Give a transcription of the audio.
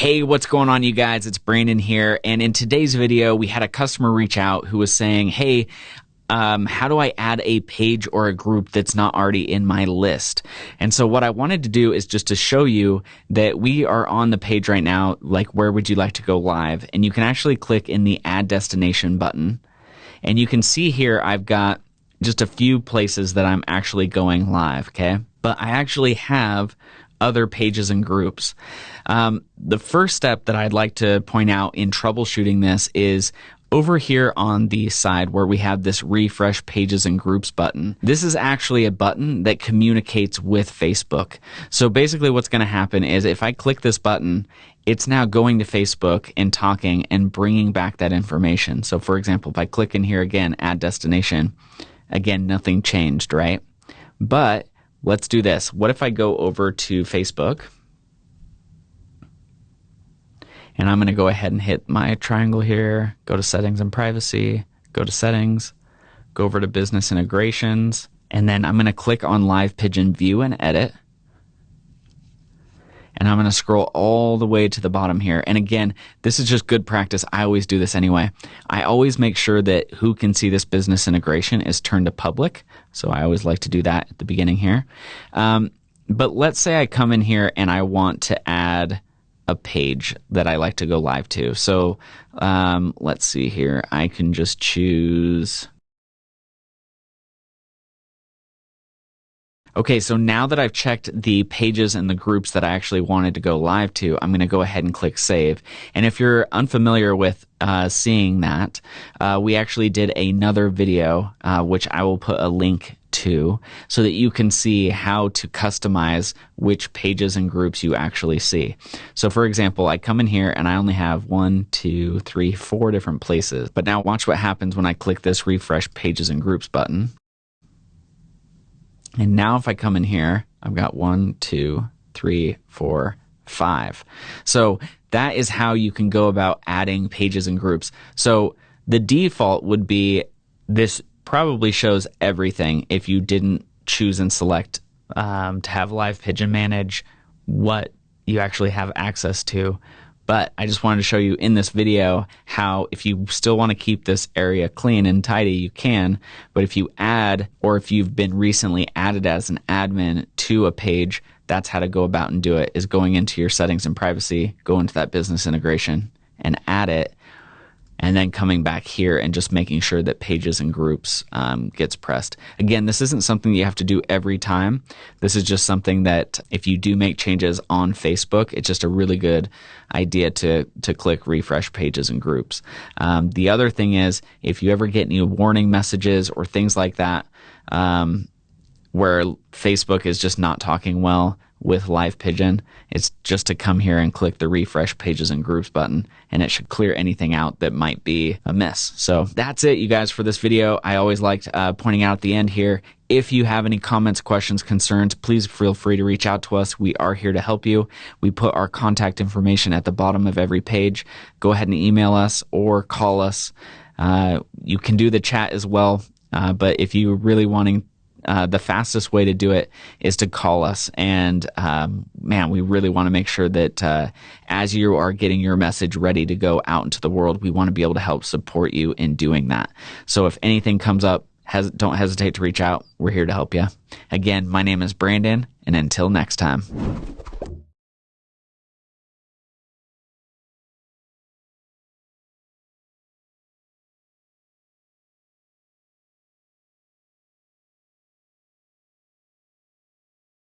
Hey, what's going on, you guys? It's Brandon here. And in today's video, we had a customer reach out who was saying, Hey, um, how do I add a page or a group that's not already in my list? And so what I wanted to do is just to show you that we are on the page right now, like where would you like to go live? And you can actually click in the add destination button. And you can see here I've got just a few places that I'm actually going live, okay? But I actually have other pages and groups. Um, the first step that I'd like to point out in troubleshooting this is over here on the side where we have this refresh pages and groups button, this is actually a button that communicates with Facebook. So basically what's going to happen is if I click this button, it's now going to Facebook and talking and bringing back that information. So for example, if I click in here again, add destination, again, nothing changed, right? But let's do this. What if I go over to Facebook? And I'm going to go ahead and hit my triangle here, go to settings and privacy, go to settings, go over to business integrations, and then I'm going to click on Live Pigeon View and Edit. And I'm going to scroll all the way to the bottom here. And again, this is just good practice. I always do this anyway. I always make sure that who can see this business integration is turned to public. So I always like to do that at the beginning here. Um, but let's say I come in here and I want to add a page that I like to go live to. So um, let's see here. I can just choose. Okay, so now that I've checked the pages and the groups that I actually wanted to go live to, I'm going to go ahead and click save. And if you're unfamiliar with uh, seeing that, uh, we actually did another video, uh, which I will put a link to so that you can see how to customize which pages and groups you actually see. So for example, I come in here and I only have one, two, three, four different places. But now watch what happens when I click this refresh pages and groups button. And now if I come in here, I've got one, two, three, four, five. So that is how you can go about adding pages and groups. So the default would be this probably shows everything if you didn't choose and select um, to have Live Pigeon manage what you actually have access to. But I just wanted to show you in this video how if you still want to keep this area clean and tidy, you can. But if you add, or if you've been recently added as an admin to a page, that's how to go about and do it is going into your settings and privacy, go into that business integration and add it and then coming back here and just making sure that pages and groups um, gets pressed. Again, this isn't something you have to do every time. This is just something that if you do make changes on Facebook, it's just a really good idea to to click refresh pages and groups. Um, the other thing is if you ever get any warning messages or things like that. Um, where Facebook is just not talking well with Live Pigeon, it's just to come here and click the refresh pages and groups button, and it should clear anything out that might be amiss. So that's it, you guys, for this video. I always liked uh, pointing out at the end here. If you have any comments, questions, concerns, please feel free to reach out to us. We are here to help you. We put our contact information at the bottom of every page. Go ahead and email us or call us. Uh, you can do the chat as well. Uh, but if you're really wanting uh, the fastest way to do it is to call us. And um, man, we really want to make sure that uh, as you are getting your message ready to go out into the world, we want to be able to help support you in doing that. So if anything comes up, don't hesitate to reach out. We're here to help you. Again, my name is Brandon, and until next time.